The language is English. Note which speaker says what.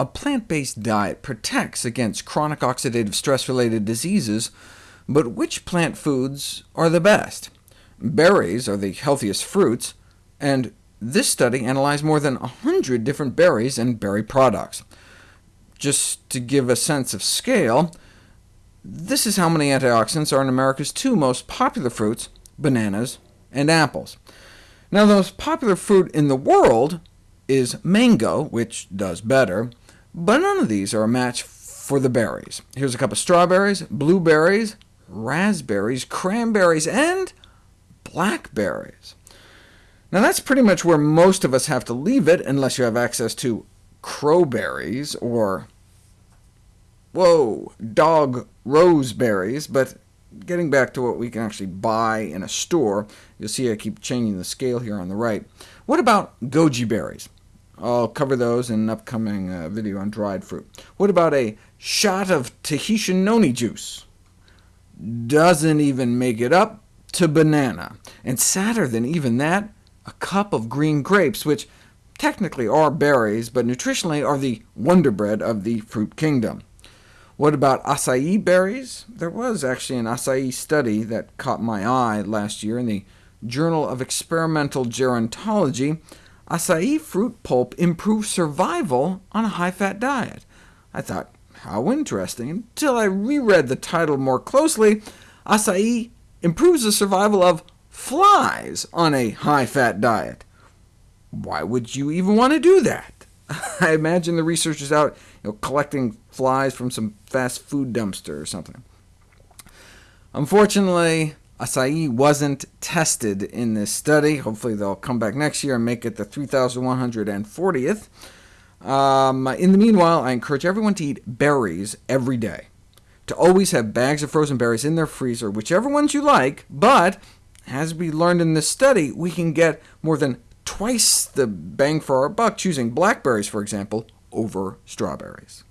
Speaker 1: A plant-based diet protects against chronic oxidative stress-related diseases, but which plant foods are the best? Berries are the healthiest fruits, and this study analyzed more than 100 different berries and berry products. Just to give a sense of scale, this is how many antioxidants are in America's two most popular fruits, bananas and apples. Now, the most popular fruit in the world is mango, which does better, but none of these are a match for the berries. Here's a cup of strawberries, blueberries, raspberries, cranberries, and blackberries. Now that's pretty much where most of us have to leave it, unless you have access to crowberries or, whoa, dog roseberries, but getting back to what we can actually buy in a store, you'll see I keep changing the scale here on the right. What about goji berries? I'll cover those in an upcoming uh, video on dried fruit. What about a shot of Tahitian noni juice? Doesn't even make it up to banana. And sadder than even that, a cup of green grapes, which technically are berries, but nutritionally are the wonder bread of the fruit kingdom. What about acai berries? There was actually an acai study that caught my eye last year in the Journal of Experimental Gerontology, acai fruit pulp improves survival on a high-fat diet. I thought, how interesting, until I reread the title more closely. Acai improves the survival of flies on a high-fat diet. Why would you even want to do that? I imagine the researchers out you know, collecting flies from some fast food dumpster or something. Unfortunately, acai wasn't tested in this study. Hopefully they'll come back next year and make it the 3,140th. Um, in the meanwhile, I encourage everyone to eat berries every day, to always have bags of frozen berries in their freezer, whichever ones you like, but as we learned in this study, we can get more than twice the bang for our buck choosing blackberries, for example, over strawberries.